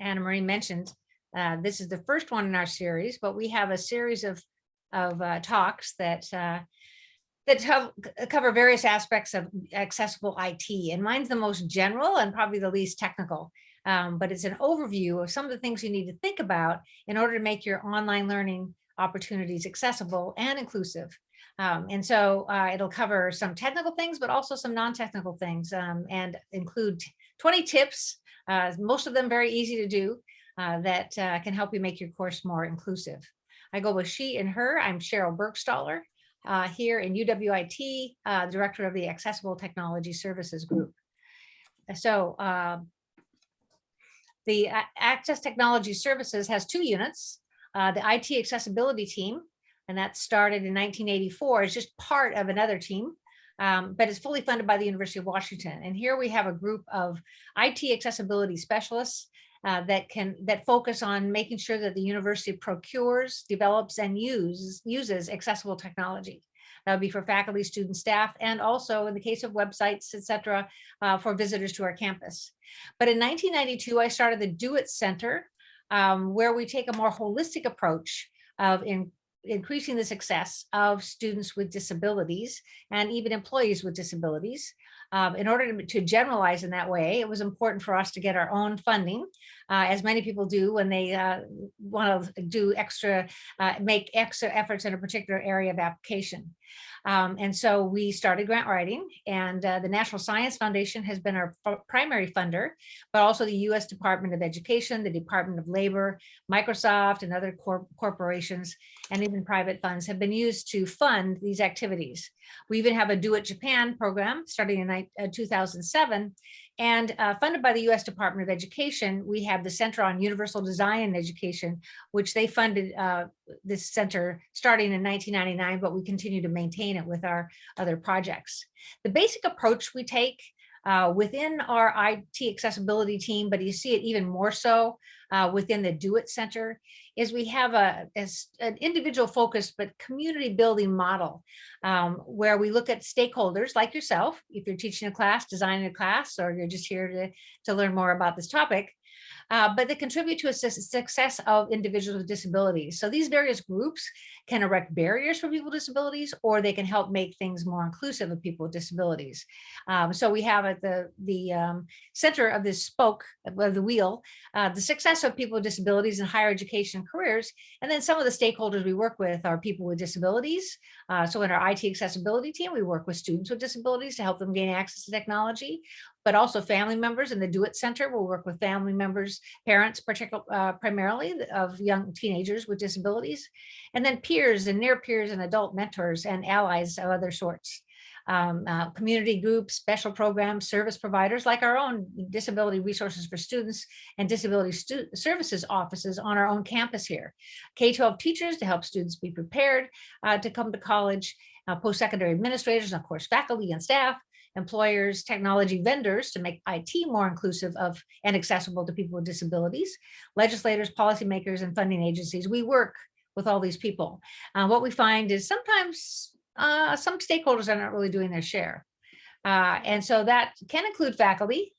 Anna Marie mentioned, uh, this is the first one in our series, but we have a series of, of uh, talks that uh, that have- cover various aspects of accessible IT. And mine's the most general and probably the least technical. Um, but it's an overview of some of the things you need to think about in order to make your online learning opportunities accessible and inclusive. Um, and so uh, it'll cover some technical things, but also some non-technical things um, and include 20 tips, uh, most of them very easy to do, uh, that uh, can help you make your course more inclusive. I go with she and her. I'm Sheryl Burgstahler uh, here in UWIT, uh, Director of the Accessible Technology Services Group. So um, the Access Technology Services has two units. The IT Accessibility Team, and that started in 1984, is just part of another team, um, but it's fully funded by the University of Washington. And here we have a group of IT accessibility specialists uh, that can that focus on making sure that the university procures, develops, and uses uses accessible technology. That would be for faculty, students, staff, and also in the case of websites, et cetera, uh, for visitors to our campus. But in 1992, I started the DO-IT Center, um, where we take a more holistic approach of in, increasing the success of students with disabilities and even employees with disabilities. Um, in order to, to, generalize in that way, it was important for us to get our own funding, uh, as many people do when they uh, want to do extra, uh, make extra efforts in a particular area of application. Um, and so we started grant writing and uh, the National Science Foundation has been our primary funder, but also the US Department of Education, the Department of Labor, Microsoft and other cor corporations and even private funds have been used to fund these activities. We even have a DO-IT Japan program starting in uh, 2007 and uh, funded by the US Department of Education, we have the Center on Universal Design and Education, which they funded uh, this center starting in 1999, but we continue to maintain it with our other projects. The basic approach we take uh, within our IT accessibility team, but you see it even more so uh, within the DO-IT Center, is we have a, a an individual focused but community building model um, where we look at stakeholders like yourself, if you're teaching a class, designing a class, or you're just here to, to learn more about this topic, uh, but they contribute to a success of individuals with disabilities. So these various groups can erect barriers for people with disabilities, or they can help make things more inclusive of people with disabilities. Um, so we have at the, the um, center of this spoke of the wheel, uh, the success of people with disabilities in higher education careers. And then some of the stakeholders we work with are people with disabilities. Uh, so in our IT accessibility team, we work with students with disabilities to help them gain access to technology but also family members in the DO-IT Center will work with family members, parents, particular, uh, primarily of young teenagers with disabilities, and then peers and near peers and adult mentors and allies of other sorts. Um, uh, community groups, special programs, service providers like our own disability resources for students and disability stu services offices on our own campus here. K-12 teachers to help students be prepared uh, to come to college, uh, post-secondary administrators, and of course, faculty and staff, employers, technology vendors to make IT more inclusive of and accessible to people with disabilities, legislators, policymakers, and funding agencies. We work with all these people. Uh, what we find is sometimes uh, some stakeholders are not really doing their share. Uh, and so that can include faculty,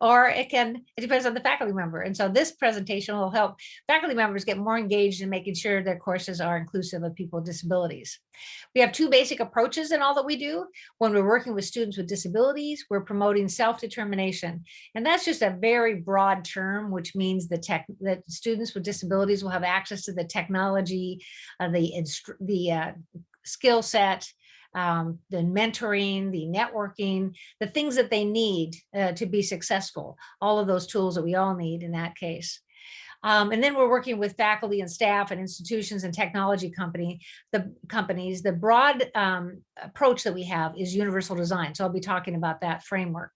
or it can, it depends on the faculty member. And so this presentation will help faculty members get more engaged in making sure their courses are inclusive of people with disabilities. We have two basic approaches in all that we do. When we're working with students with disabilities, we're promoting self-determination. And that's just a very broad term, which means the tech that students with disabilities will have access to the technology, uh, the, the uh, skill set, um, the mentoring, the networking, the things that they need uh, to be successful, all of those tools that we all need in that case. Um, and then we're working with faculty and staff and institutions and technology company, the companies. The broad um, approach that we have is universal design. So I'll be talking about that framework.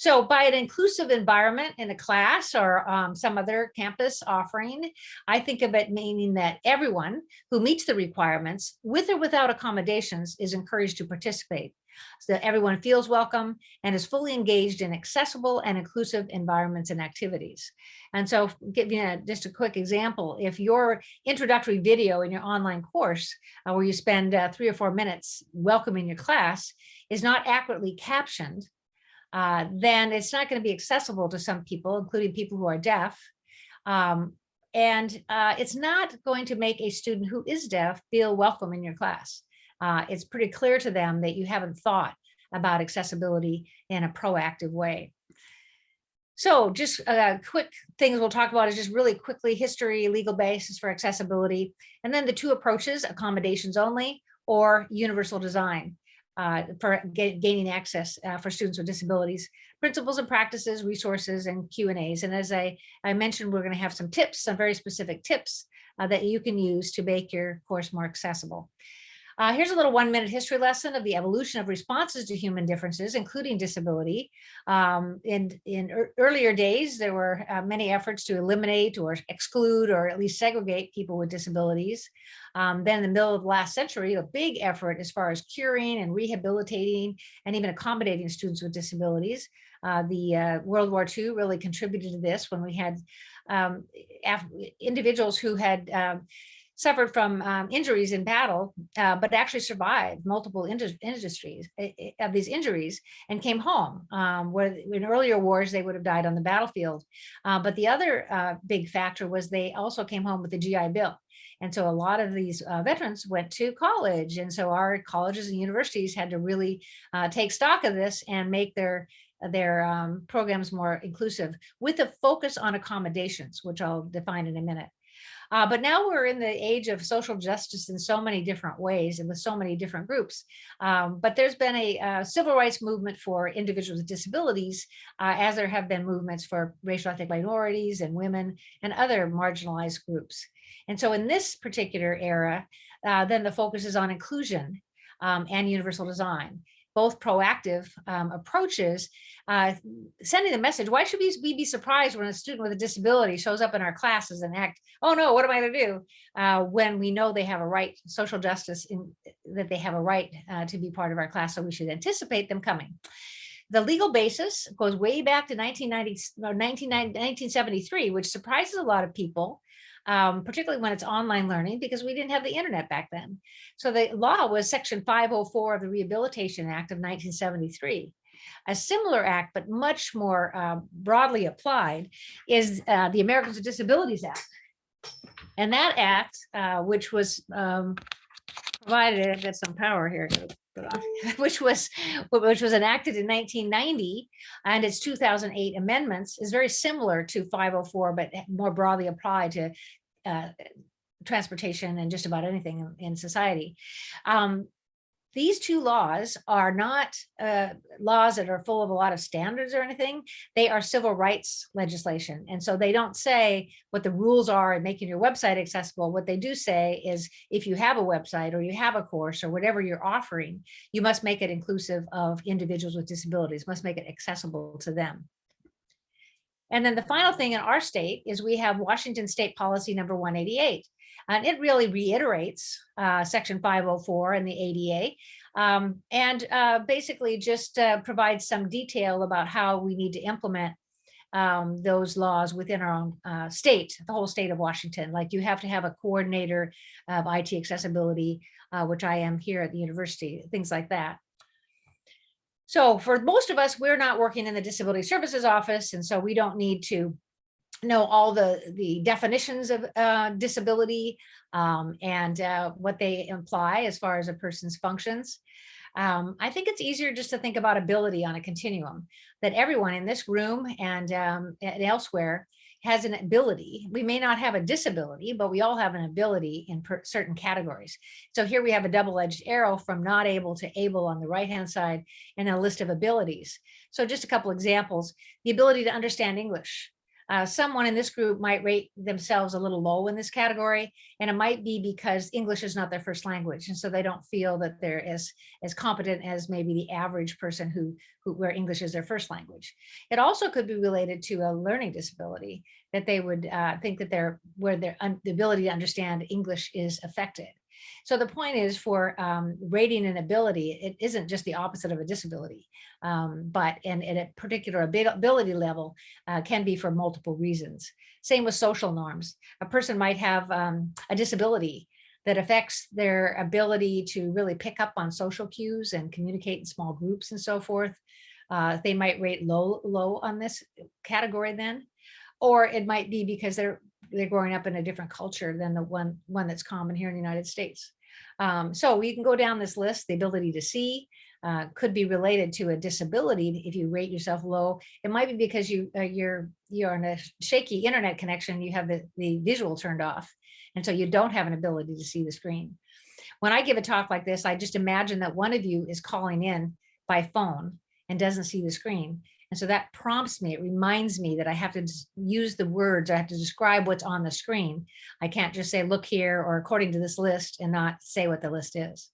So by an inclusive environment in a class or um, some other campus offering, I think of it meaning that everyone who meets the requirements with or without accommodations is encouraged to participate so that everyone feels welcome and is fully engaged in accessible and inclusive environments and activities. And so give you a, just a quick example, if your introductory video in your online course, uh, where you spend uh, three or four minutes welcoming your class, is not accurately captioned, uh, then it's not going to be accessible to some people, including people who are deaf. Um, and uh, it's not going to make a student who is deaf feel welcome in your class. Uh, it's pretty clear to them that you haven't thought about accessibility in a proactive way. So just uh, quick things we'll talk about is just really quickly history, legal basis for accessibility, and then the two approaches, accommodations only or universal design uh, for gaining access uh, for students with disabilities, principles and practices, resources, and Q and A's. And as I, I mentioned, we're going to have some tips, some very specific tips uh, that you can use to make your course more accessible. Uh, here's a little one minute history lesson of the evolution of responses to human differences, including disability. Um, in, in er earlier days, there were uh, many efforts to eliminate or exclude or at least segregate people with disabilities. Um, then in the middle of the last century, a big effort as far as curing and rehabilitating and even accommodating students with disabilities. Uh, the uh, World War II really contributed to this when we had um, individuals who had um, suffered from um, injuries in battle, uh, but actually survived multiple industries eh, eh, of these injuries and came home. Um, where in earlier wars, they would have died on the battlefield. Uh, but the other uh, big factor was they also came home with the GI Bill. And so a lot of these uh, veterans went to college. And so our colleges and universities had to really uh, take stock of this and make their their um, programs more inclusive with a focus on accommodations, which I'll define in a minute. Uh, but now we're in the age of social justice in so many different ways and with so many different groups. Um, but there's been a, a, civil rights movement for individuals with disabilities, uh, as there have been movements for racial ethnic minorities and women and other marginalized groups. And so in this particular era, uh, then the focus is on inclusion um, and universal design both proactive um, approaches, uh, sending the message, why should we, be surprised when a student with a disability shows up in our classes and act, oh no, what am I gonna do? Uh, when we know they have a right, social justice, in, that they have a right uh, to be part of our class, so we should anticipate them coming. The legal basis goes way back to 1990, 1973, which surprises a lot of people um, particularly when it's online learning, because we didn't have the internet back then. So the law was section 504 of the Rehabilitation Act of 1973. A similar act, but much more uh, broadly applied, is uh, the Americans with Disabilities Act. And that act, uh, which was um, provided, I've got some power here, which was which was enacted in 1990 and its 2008 amendments is very similar to 504 but more broadly applied to uh, transportation and just about anything in, society. Um, these two laws are not uh, laws that are full of a lot of standards or anything. They are civil rights legislation. And so they don't say what the rules are in making your website accessible. What they do say is if you have a website or you have a course or whatever you're offering, you must make it inclusive of individuals with disabilities, must make it accessible to them. And then the final thing in our state is we have Washington State Policy number 188. And it really reiterates uh, Section 504 and the ADA um, and uh, basically just uh, provides some detail about how we need to implement um, those laws within our own uh, state, the whole state of Washington. Like you have to have a coordinator of IT accessibility, uh, which I am here at the university, things like that. So for most of us, we're not working in the disability services office, and so we don't need to know all the, the definitions of uh, disability um, and uh, what they imply as far as a person's functions. Um, I think it's easier just to think about ability on a continuum, that everyone in this room and, um, and elsewhere has an ability. We may not have a disability, but we all have an ability in certain categories. So here we have a double-edged arrow from not able to able on the right-hand side and a list of abilities. So just a couple examples, the ability to understand English. Uh, someone in this group might rate themselves a little low in this category, and it might be because English is not their first language, and so they don't feel that they're as as competent as maybe the average person who, who where English is their first language. It also could be related to a learning disability that they would uh, think that they're where their the ability to understand English is affected. So the point is for um, rating an ability, it isn't just the opposite of a disability, um, but in, in, a particular ability level uh, can be for multiple reasons. Same with social norms. A person might have um, a disability that affects their ability to really pick up on social cues and communicate in small groups and so forth. uh, they might rate low, low on this category then. Or it might be because they're, they're growing up in a different culture than the one, one that's common here in the United States. Um, so we can go down this list, the ability to see, uh, could be related to a disability. If you rate yourself low, it might be because you uh, you're you're on a shaky internet connection. You have the, the visual turned off. And so you don't have an ability to see the screen. When I give a talk like this, I just imagine that one of you is calling in by phone and doesn't see the screen. And so that prompts me, it reminds me that I have to use the words, I have to describe what's on the screen. I can't just say, look here, or according to this list and not say what the list is.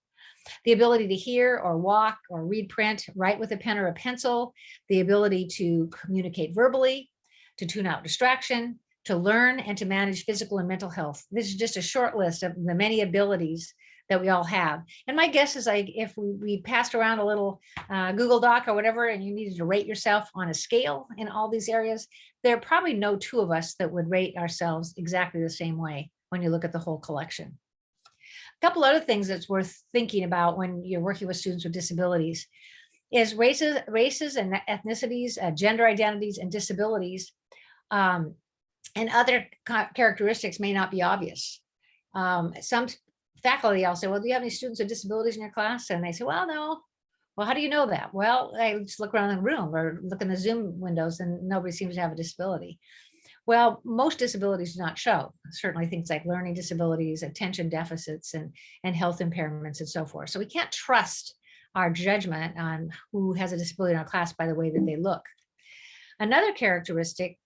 The ability to hear or walk or read print, write with a pen or a pencil, the ability to communicate verbally, to tune out distraction, to learn and to manage physical and mental health. This is just a short list of the many abilities that we all have. And my guess is like if we, we passed around a little uh, Google Doc or whatever, and you needed to rate yourself on a scale in all these areas, there are probably no two of us that would rate ourselves exactly the same way when you look at the whole collection. A couple other things that's worth thinking about when you're working with students with disabilities is races, races and ethnicities, uh, gender identities and disabilities um, and other characteristics may not be obvious. Um, some faculty, I'll say, well, do you have any students with disabilities in your class? And they say, well, no. Well, how do you know that? Well, I just look around the room or look in the Zoom windows and nobody seems to have a disability. Well, most disabilities do not show, certainly things like learning disabilities, attention deficits, and, and health impairments and so forth. So we can't trust our judgment on who has a disability in our class by the way that they look. Another characteristic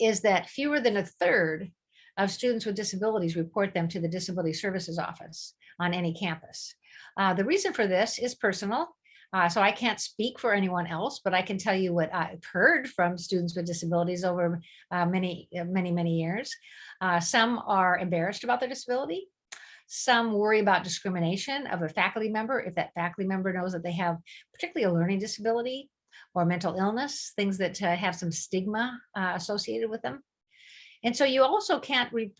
is that fewer than a third of students with disabilities report them to the Disability Services Office on any campus. Uh, the reason for this is personal. Uh, so I can't speak for anyone else, but I can tell you what I've heard from students with disabilities over uh, many, uh, many, many years. Uh, some are embarrassed about their disability. Some worry about discrimination of a faculty member if that faculty member knows that they have particularly a learning disability or mental illness, things that uh, have some stigma associated with them. And so you also can't re,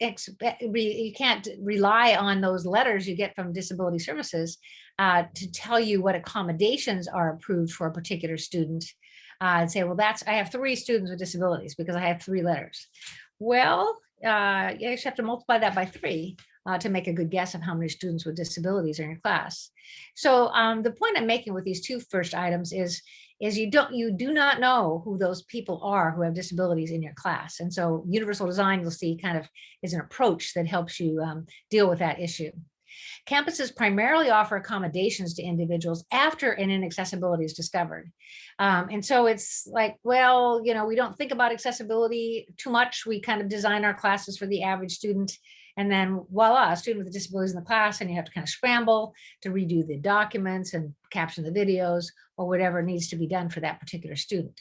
expect, re, you can't rely on those letters you get from disability services uh, to tell you what accommodations are approved for a particular student uh, and say, well, that's, I have three students with disabilities because I have three letters. Well, uh, you actually have to multiply that by three uh, to make a good guess of how many students with disabilities are in your class. So um, the point I'm making with these two first items is, is you don't you do not know who those people are who have disabilities in your class. And so universal design you'll see kind of is an approach that helps you um, deal with that issue. Campuses primarily offer accommodations to individuals after an inaccessibility is discovered. Um, and so it's like, well, you know, we don't think about accessibility too much. We kind of design our classes for the average student and then voila, a student with a disabilities in the class and you have to kind of scramble to redo the documents and caption the videos or whatever needs to be done for that particular student.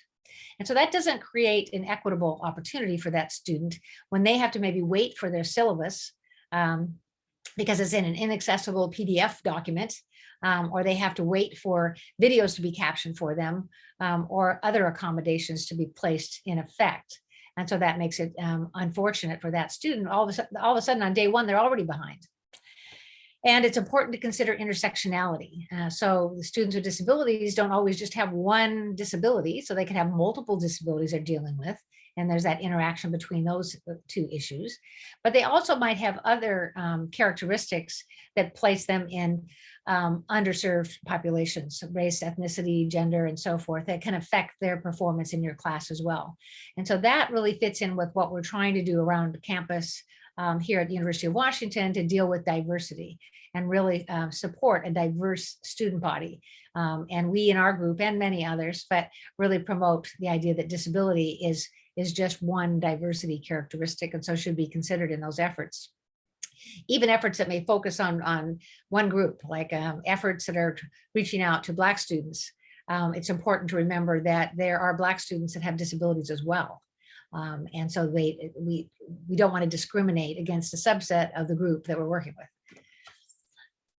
And so that doesn't create an equitable opportunity for that student when they have to maybe wait for their syllabus um, because it's in an inaccessible PDF document, um, or they have to wait for videos to be captioned for them, um, or other accommodations to be placed in effect. And so that makes it um, unfortunate for that student. All of, a sudden, all of a sudden on day one, they're already behind. And it's important to consider intersectionality. Uh, so the students with disabilities don't always just have one disability, so they can have multiple disabilities they're dealing with. And there's that interaction between those uh, two issues. But they also might have other um, characteristics that place them in um, underserved populations, race, ethnicity, gender, and so forth, that can affect their performance in your class as well. And so that really fits in with what we're trying to do around campus um, here at the University of Washington to deal with diversity and really uh, support a diverse student body. Um, and we in our group and many others, but really promote the idea that disability is, is just one diversity characteristic and so should be considered in those efforts even efforts that may focus on, on one group, like um, efforts that are reaching out to Black students. Um, it's important to remember that there are Black students that have disabilities as well. Um, and so they, we, we don't want to discriminate against a subset of the group that we're working with.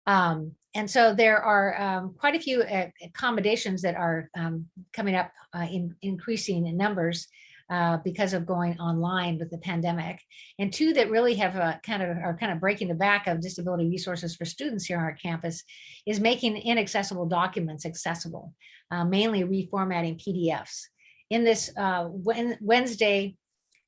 Um, and so there are um, quite a few uh, accommodations that are um, coming up uh, in increasing in numbers uh, because of going online with the pandemic, and two that really have a kind of are kind of breaking the back of disability resources for students here on our campus is making inaccessible documents accessible, uh, mainly reformatting PDFs. In this uh, Wednesday,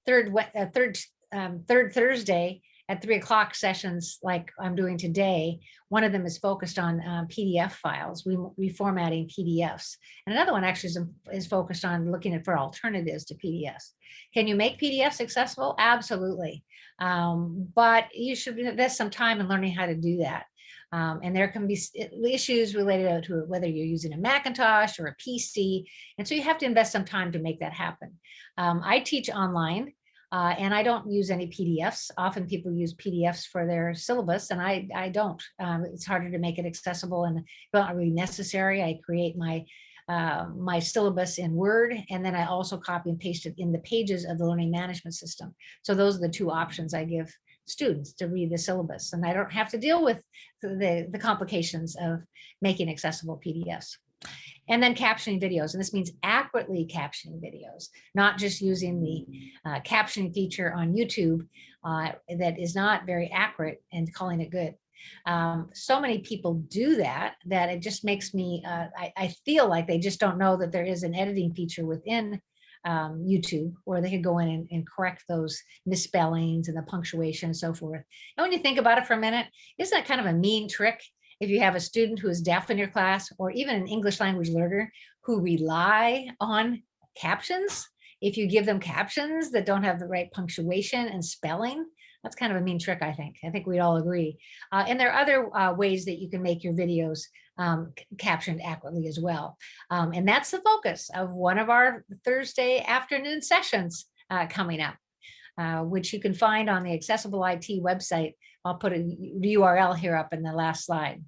third uh, third um, third Thursday at three o'clock sessions like I'm doing today, one of them is focused on uh, PDF files, we reformatting PDFs. And another one actually is, is focused on looking at for alternatives to PDFs. Can you make PDFs accessible? Absolutely. Um, but you should invest some time in learning how to do that. Um, and there can be issues related to whether you're using a Macintosh or a PC. And so you have to invest some time to make that happen. Um, I teach online uh, and I don't use any PDFs. Often people use PDFs for their syllabus and I, I don't. Um, it's harder to make it accessible and not really necessary. I create my uh, my syllabus in Word, and then I also copy and paste it in the pages of the learning management system. So those are the two options I give students to read the syllabus, and I don't have to deal with the, the complications of making accessible PDFs. And then captioning videos, and this means accurately captioning videos, not just using the uh, captioning feature on YouTube uh, that is not very accurate and calling it good. Um, so many people do that, that it just makes me, uh, I, I, feel like they just don't know that there is an editing feature within um, YouTube where they could go in and, and, correct those misspellings and the punctuation and so forth. And when you think about it for a minute, isn't that kind of a mean trick if you have a student who is deaf in your class or even an English language learner who rely on captions, if you give them captions that don't have the right punctuation and spelling, that's kind of a mean trick, I think. I think we'd all agree. Uh, and there are other uh, ways that you can make your videos um, captioned accurately as well. Um, and that's the focus of one of our Thursday afternoon sessions uh, coming up, uh, which you can find on the Accessible IT website I'll put a URL here up in the last slide.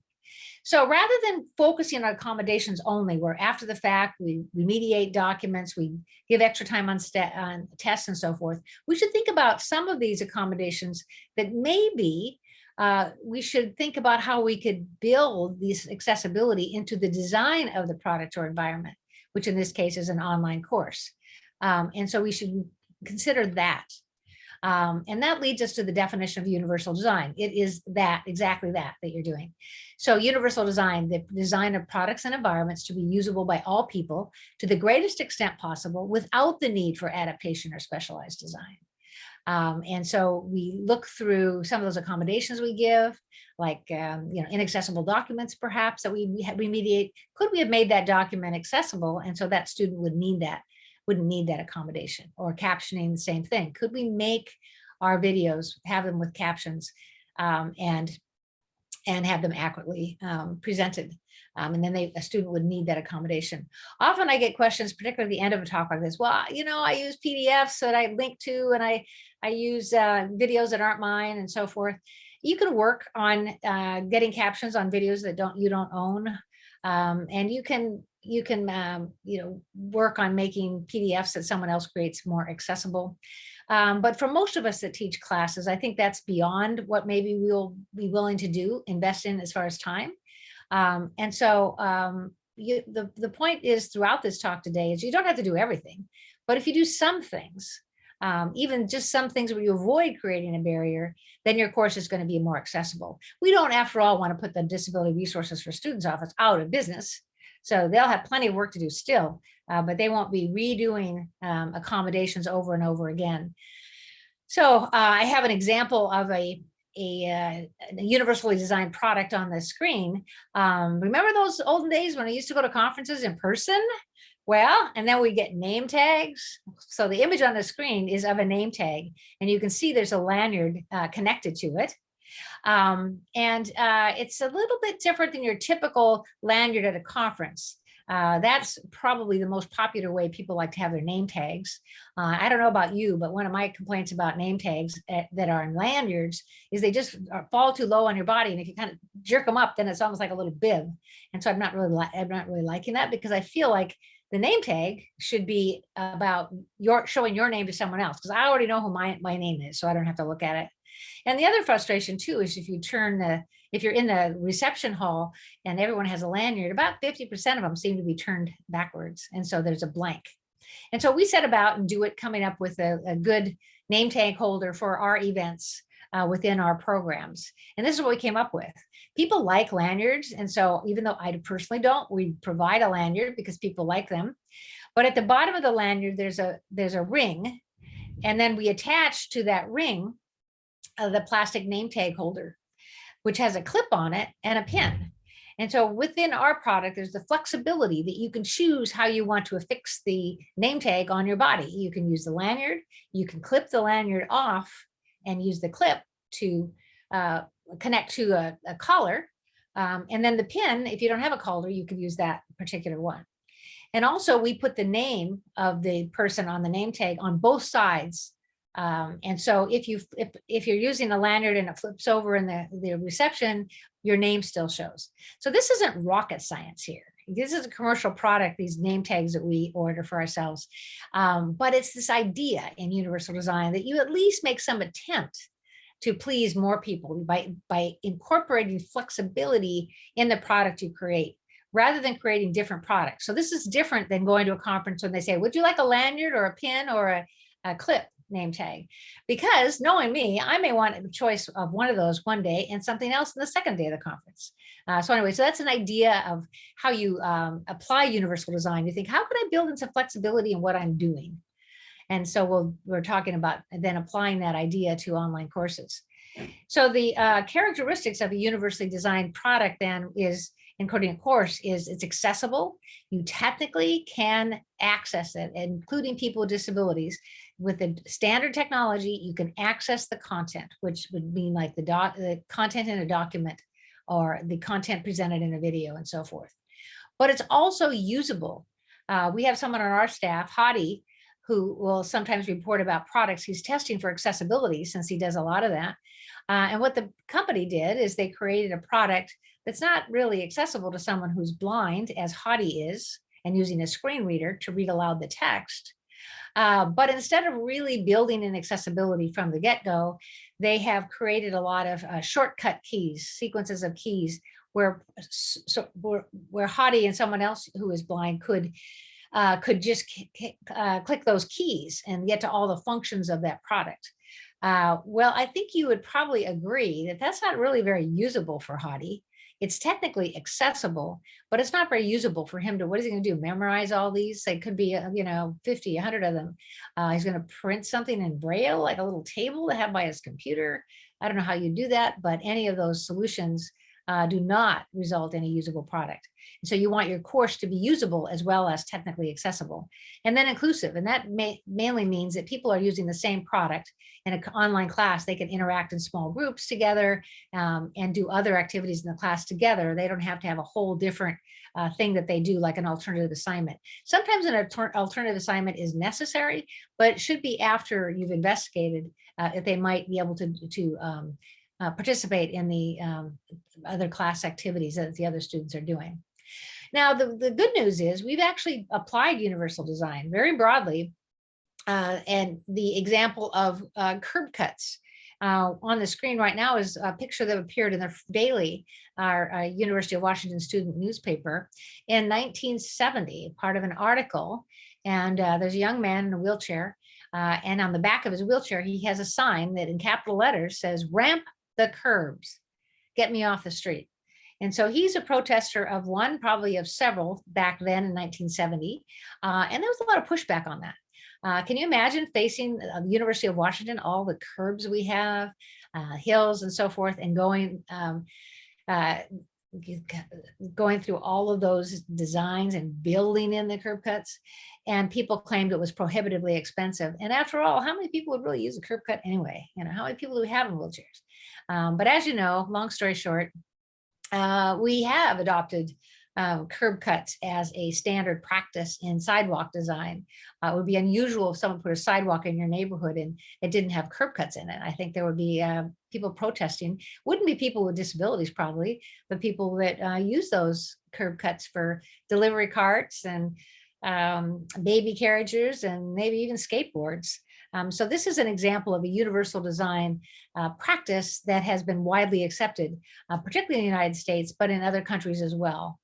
So rather than focusing on accommodations only, where after the fact we, we mediate documents, we give extra time on, on tests and so forth, we should think about some of these accommodations that maybe uh, we should think about how we could build this accessibility into the design of the product or environment, which in this case is an online course. Um, and so we should consider that. Um, and that leads us to the definition of universal design. It is that, exactly that, that you're doing. So universal design, the design of products and environments to be usable by all people to the greatest extent possible without the need for adaptation or specialized design. Um, and so we look through some of those accommodations we give, like um, you know inaccessible documents perhaps that we, we, we mediate. Could we have made that document accessible? And so that student would need that wouldn't need that accommodation or captioning the same thing. Could we make our videos, have them with captions um, and and have them accurately um, presented. Um, and then they, a student would need that accommodation. Often I get questions, particularly at the end of a talk like this, well, you know, I use PDFs that I link to and I, I use uh, videos that aren't mine and so forth. You can work on uh, getting captions on videos that don't you don't own. Um, and you can you can, um, you know, work on making PDFs that someone else creates more accessible. Um, but for most of us that teach classes, I think that's beyond what maybe we'll be willing to do, invest in as far as time. Um, and so um, you, the, the point is throughout this talk today is you don't have to do everything, but if you do some things, um, even just some things where you avoid creating a barrier, then your course is going to be more accessible. We don't, after all, want to put the Disability Resources for Students Office out of business. So they'll have plenty of work to do still, uh, but they won't be redoing um, accommodations over and over again. So uh, I have an example of a, a, uh, a, universally designed product on the screen. Um, remember those olden days when I used to go to conferences in person? Well, and then we get name tags. So the image on the screen is of a name tag, and you can see there's a lanyard uh, connected to it. Um, and uh, it's a little bit different than your typical lanyard at a conference. Uh, that's probably the most popular way people like to have their name tags. Uh, I don't know about you, but one of my complaints about name tags at, eh, that are in lanyards is they just fall too low on your body. And if you kind of jerk them up, then it's almost like a little bib. And so I'm not really, I'm not really liking that because I feel like the name tag should be about your showing your name to someone else because I already know who my, my name is, so I don't have to look at it. And the other frustration too is if you turn the, if you're in the reception hall and everyone has a lanyard, about 50% of them seem to be turned backwards. And so there's a blank. And so we set about and do it coming up with a, a good name tag holder for our events uh, within our programs. And this is what we came up with. People like lanyards. And so even though I personally don't, we provide a lanyard because people like them. But at the bottom of the lanyard, there's a there's a ring. And then we attach to that ring uh, the plastic name tag holder, which has a clip on it and a pin. And so within our product, there's the flexibility that you can choose how you want to affix the name tag on your body. You can use the lanyard, you can clip the lanyard off and use the clip to uh, connect to a, a collar. Um, and then the pin, if you don't have a collar, you could use that particular one. And also we put the name of the person on the name tag on both sides um, and so if you if if you're using a lanyard and it flips over in the, the reception, your name still shows. So this isn't rocket science here. This is a commercial product, these name tags that we order for ourselves. Um, but it's this idea in universal design that you at least make some attempt to please more people by, by incorporating flexibility in the product you create rather than creating different products. So this is different than going to a conference when they say, would you like a lanyard or a pin or a, a clip? Name tag because knowing me, I may want a choice of one of those one day and something else in the second day of the conference. Uh, so anyway, so that's an idea of how you um, apply universal design. You think, how could I build in some flexibility in what I'm doing? And so we'll, we're talking about then applying that idea to online courses. So the uh, characteristics of a universally designed product then is encoding a course is it's accessible. You technically can access it, including people with disabilities with the standard technology, you can access the content, which would mean like the, doc, the content in a document or the content presented in a video and so forth. But it's also usable. Uh, we have someone on our staff, Hadi, who will sometimes report about products he's testing for accessibility since he does a lot of that. Uh, and what the company did is they created a product that's not really accessible to someone who's blind as Hadi is and using a screen reader to read aloud the text. Uh, but instead of really building in accessibility from the get-go, they have created a lot of uh, shortcut keys, sequences of keys where, so, where, where Hadi and someone else who is blind could uh, could just uh, click those keys and get to all the functions of that product. Uh, well, I think you would probably agree that that's not really very usable for Hadi. It's technically accessible, but it's not very usable for him to, what is he gonna do, memorize all these? They could be, uh, you know, 50, 100 of them. Uh, he's gonna print something in Braille, like a little table to have by his computer. I don't know how you do that, but any of those solutions uh, do not result in a usable product. So you want your course to be usable as well as technically accessible and then inclusive. And that may, mainly means that people are using the same product in an online class. They can interact in small groups together um, and do other activities in the class together. They don't have to have a whole different uh, thing that they do like an alternative assignment. Sometimes an alternative assignment is necessary, but it should be after you've investigated uh, if they might be able to, to um, uh, participate in the um, other class activities that the other students are doing. Now, the, the good news is we've actually applied universal design very broadly. Uh, and the example of uh, curb cuts uh, on the screen right now is a picture that appeared in the Daily, our uh, University of Washington student newspaper in 1970, part of an article. And uh, there's a young man in a wheelchair. Uh, and on the back of his wheelchair, he has a sign that in capital letters says ramp the curbs, get me off the street. And so he's a protester of one, probably of several back then in 1970. Uh, and there was a lot of pushback on that. Uh, can you imagine facing uh, the University of Washington, all the curbs we have, uh, hills and so forth, and going um, uh, going through all of those designs and building in the curb cuts and people claimed it was prohibitively expensive and after all how many people would really use a curb cut anyway you know how many people do we have in wheelchairs um, but as you know long story short uh, we have adopted um, curb cuts as a standard practice in sidewalk design. Uh, it would be unusual if someone put a sidewalk in your neighborhood and it didn't have curb cuts in it. I think there would be uh, people protesting, wouldn't be people with disabilities probably, but people that uh, use those curb cuts for delivery carts and um, baby carriages and maybe even skateboards. Um, so this is an example of a universal design uh, practice that has been widely accepted, uh, particularly in the United States, but in other countries as well.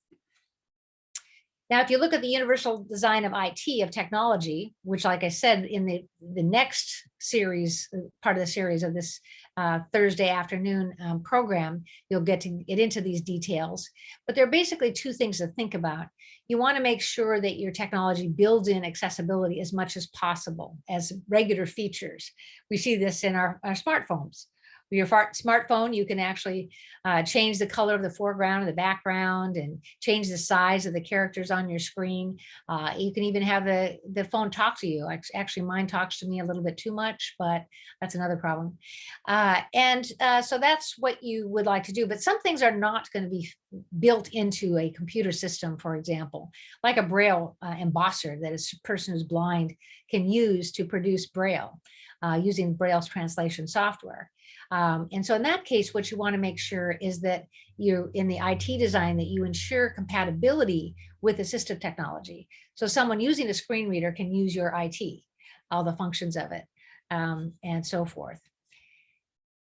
Now, if you look at the universal design of IT, of technology, which like I said, in the, the next series, uh, part of the series of this uh, Thursday afternoon um, program, you'll get to get into these details. But there are basically two things to think about. You want to make sure that your technology builds in accessibility as much as possible as regular features. We see this in our, our smartphones your smartphone, you can actually uh, change the color of the foreground and the background and change the size of the characters on your screen. Uh, you can even have the, the phone talk to you. Actually, mine talks to me a little bit too much, but that's another problem. Uh, and uh, so that's what you would like to do. But some things are not going to be built into a computer system, for example, like a Braille uh, embosser that a person who's blind can use to produce Braille. Uh, using Braille's translation software. Um, and so in that case, what you want to make sure is that you in the IT design that you ensure compatibility with assistive technology. So someone using a screen reader can use your IT, all the functions of it, um, and so forth.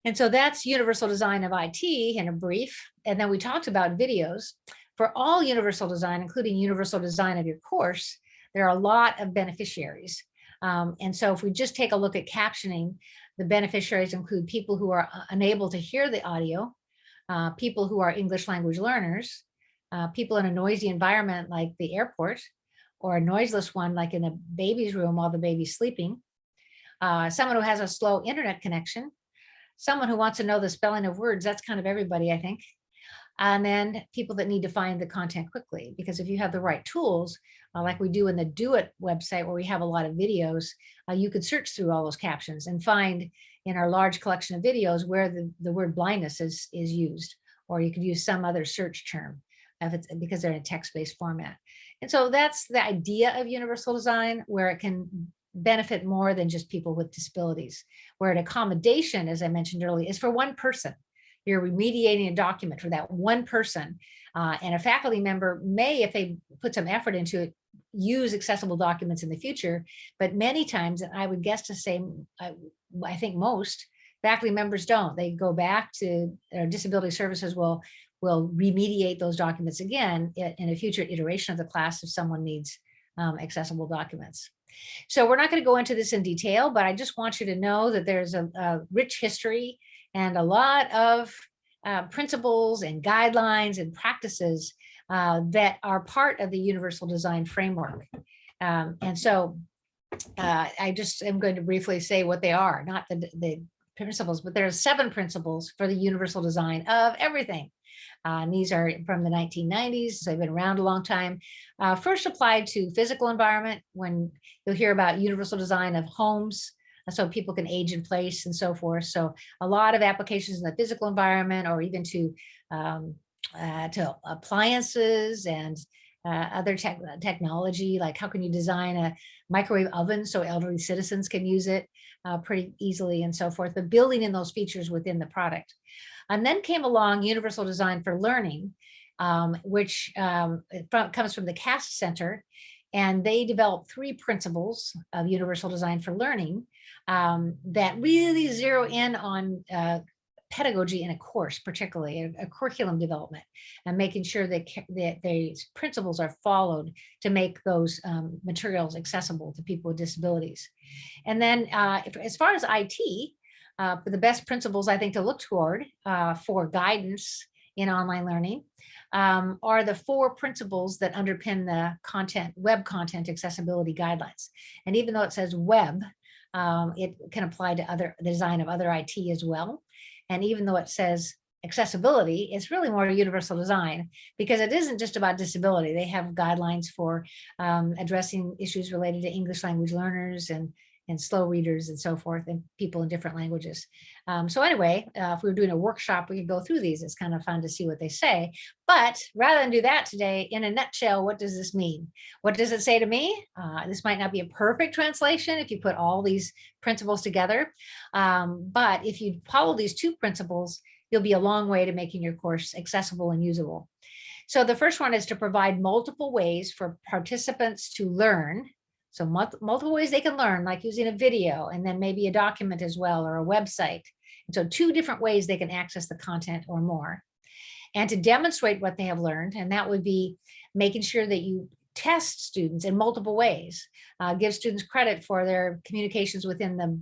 And so that's universal design of IT in a brief. And then we talked about videos. For all universal design, including universal design of your course, there are a lot of beneficiaries. Um, and so if we just take a look at captioning, the beneficiaries include people who are uh, unable to hear the audio, uh, people who are English language learners, uh, people in a noisy environment like the airport, or a noiseless one like in a baby's room while the baby's sleeping, uh, someone who has a slow internet connection, someone who wants to know the spelling of words, that's kind of everybody, I think. And then people that need to find the content quickly, because if you have the right tools, uh, like we do in the DO-IT website where we have a lot of videos, uh, you could search through all those captions and find in our large collection of videos where the, the word blindness is, is used, or you could use some other search term if it's because they're in a text-based format. And so that's the idea of universal design where it can benefit more than just people with disabilities, where an accommodation, as I mentioned earlier, is for one person. You're remediating a document for that one person. Uh, and a faculty member may, if they put some effort into it, use accessible documents in the future, but many times, and I would guess to say, I, I think most faculty members don't. They go back to their disability services will will remediate those documents again in a future iteration of the class if someone needs um, accessible documents. So we're not going to go into this in detail, but I just want you to know that there's a, a rich history and a lot of uh, principles and guidelines and practices uh, that are part of the universal design framework. Um, and so uh, I just am going to briefly say what they are, not the, the principles, but there are seven principles for the universal design of everything. Uh, and these are from the 1990s, so they've been around a long time. Uh, first applied to physical environment when you'll hear about universal design of homes, so people can age in place and so forth. So a lot of applications in the physical environment or even to um, uh, to appliances and uh, other tech technology, like how can you design a microwave oven so elderly citizens can use it uh, pretty easily and so forth, but building in those features within the product. And then came along Universal Design for Learning, um, which um, from, comes from the CAST Center, and they developed three principles of Universal Design for Learning um, that really zero in on uh, pedagogy in a course, particularly a, a, curriculum development and making sure that, that these principles are followed to make those um, materials accessible to people with disabilities. And then uh, as far as IT, uh, the best principles I think to look toward uh, for guidance in online learning um, are the four principles that underpin the content, web content accessibility guidelines. And even though it says web, um, it can apply to other the design of other IT as well. And even though it says accessibility, it's really more universal design because it isn't just about disability. They have guidelines for um, addressing issues related to English language learners and and slow readers and so forth and people in different languages. Um, so anyway, uh, if we were doing a workshop, we could go through these. It's kind of fun to see what they say. But rather than do that today, in a nutshell, what does this mean? What does it say to me? Uh, this might not be a perfect translation if you put all these principles together. Um, but if you follow these two principles, you'll be a long way to making your course accessible and usable. So the first one is to provide multiple ways for participants to learn so multiple ways they can learn, like using a video and then maybe a document as well or a website. And so two different ways they can access the content or more. And to demonstrate what they have learned, and that would be making sure that you test students in multiple ways, uh, give students credit for their communications within the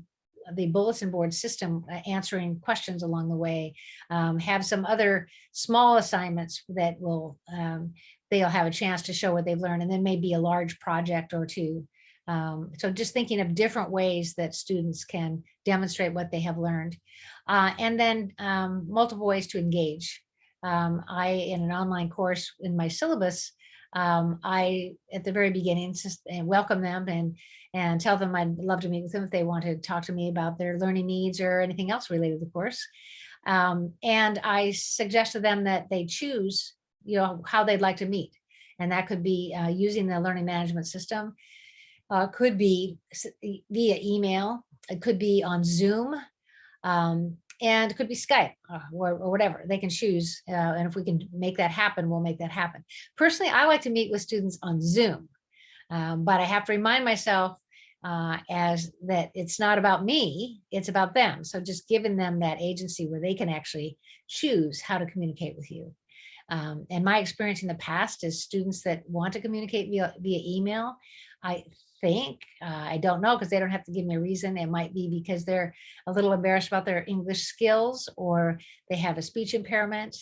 the bulletin board system, uh, answering questions along the way, um, have some other small assignments that will, um, they'll have a chance to show what they've learned, and then maybe a large project or two. Um, so just thinking of different ways that students can demonstrate what they have learned. Uh, and then um, multiple ways to engage. Um, I, in an online course in my syllabus, um, I, at the very beginning, welcome them and and tell them I'd love to meet with them if they want to talk to me about their learning needs or anything else related to the course. Um, and I suggest to them that they choose, you know, how they'd like to meet. And that could be uh, using the learning management system, uh, could be via email, it could be on Zoom, um, and it could be Skype uh, or, or, whatever they can choose. Uh, and if we can make that happen, we'll make that happen. Personally, I like to meet with students on Zoom um, but I have to remind myself uh, as that it's not about me, it's about them. So just giving them that agency where they can actually choose how to communicate with you. Um, and my experience in the past is students that want to communicate via, via email, I think, uh, I don't know, because they don't have to give me a reason. It might be because they're a little embarrassed about their English skills or they have a speech impairment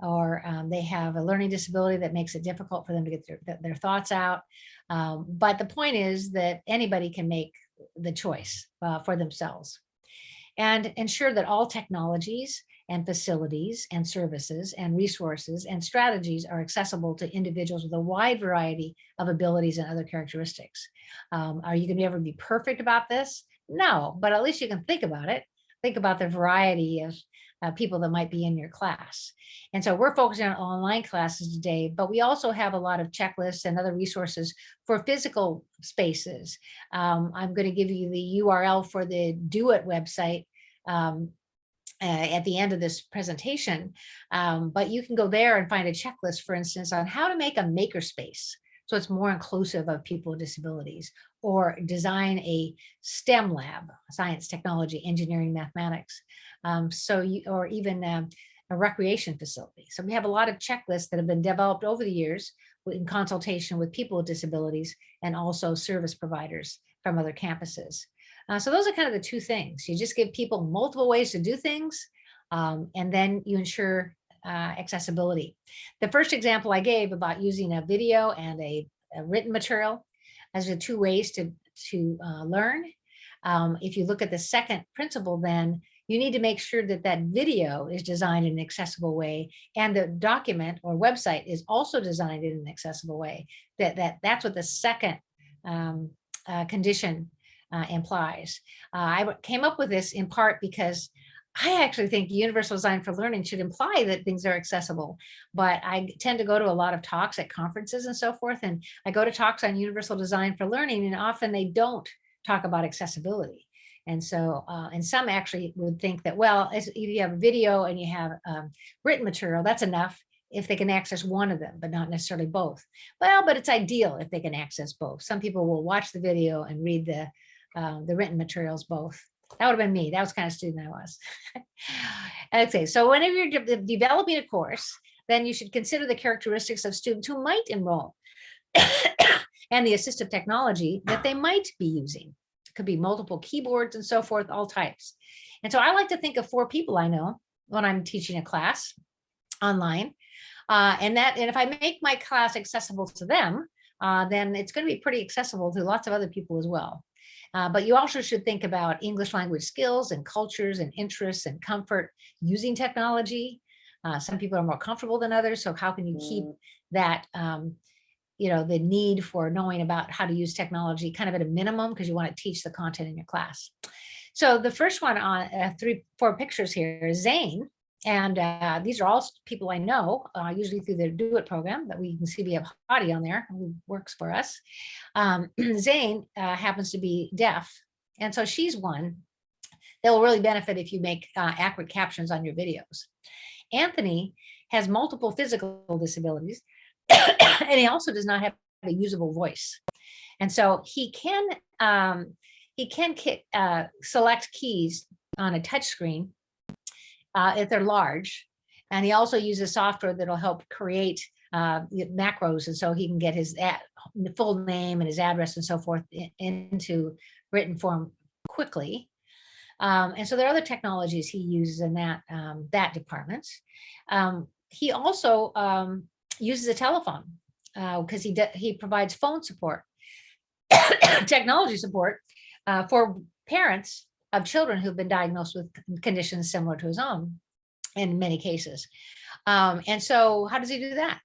or um, they have a learning disability that makes it difficult for them to get their, their thoughts out. Um, but the point is that anybody can make the choice uh, for themselves and ensure that all technologies and facilities and services and resources and strategies are accessible to individuals with a wide variety of abilities and other characteristics. Um, are you going to ever be perfect about this? No, but at least you can think about it. Think about the variety of uh, people that might be in your class. And so we're focusing on online classes today, but we also have a lot of checklists and other resources for physical spaces. Um, I'm going to give you the URL for the DO-IT website um, uh, at the end of this presentation, um, but you can go there and find a checklist, for instance, on how to make a makerspace so it's more inclusive of people with disabilities, or design a STEM lab, science, technology, engineering, mathematics. Um, so you, or even um, a recreation facility. So we have a lot of checklists that have been developed over the years in consultation with people with disabilities and also service providers from other campuses. Uh, so those are kind of the two things. You just give people multiple ways to do things, um, and then you ensure uh, accessibility. The first example I gave about using a video and a, a written material as the two ways to, to uh, learn. Um, if you look at the second principle, then you need to make sure that that video is designed in an accessible way and the document or website is also designed in an accessible way. That, that That's what the second um, uh, condition uh, implies. Uh, I came up with this in part because I actually think universal design for learning should imply that things are accessible, but I tend to go to a lot of talks at conferences and so forth, and I go to talks on universal design for learning, and often they don't talk about accessibility. And so, uh, and some actually would think that, well, if you have a video and you have um, written material, that's enough if they can access one of them, but not necessarily both. Well, but it's ideal if they can access both. Some people will watch the video and read the, uh, the written materials both. That would have been me. That was kind of student I was. okay, so whenever you're de developing a course, then you should consider the characteristics of students who might enroll and the assistive technology that they might be using could be multiple keyboards and so forth, all types. And so I like to think of four people I know when I'm teaching a class online. Uh, and that, and if I make my class accessible to them, uh, then it's going to be pretty accessible to lots of other people as well. Uh, but you also should think about English language skills and cultures and interests and comfort using technology. Uh, some people are more comfortable than others. So how can you keep mm. that um, you know, the need for knowing about how to use technology kind of at a minimum because you want to teach the content in your class. So the first one on uh, three, four pictures here is Zane. And uh, these are all people I know, uh, usually through the DO-IT program that we can see we have Hadi on there who works for us. Um, Zane uh, happens to be deaf. And so she's one that will really benefit if you make uh, accurate captions on your videos. Anthony has multiple physical disabilities and he also does not have a usable voice. And so he can um, he can uh, select keys on a touch screen uh, if they're large. And he also uses software that'll help create uh, macros. And so he can get his the full name and his address and so forth i- into written form quickly. Um, and so there are other technologies he uses in that um, that department. Um, he also um, uses a telephone because he he provides phone support, technology support uh, for parents of children who've been diagnosed with conditions similar to his own in many cases. Um, and so how does he do that?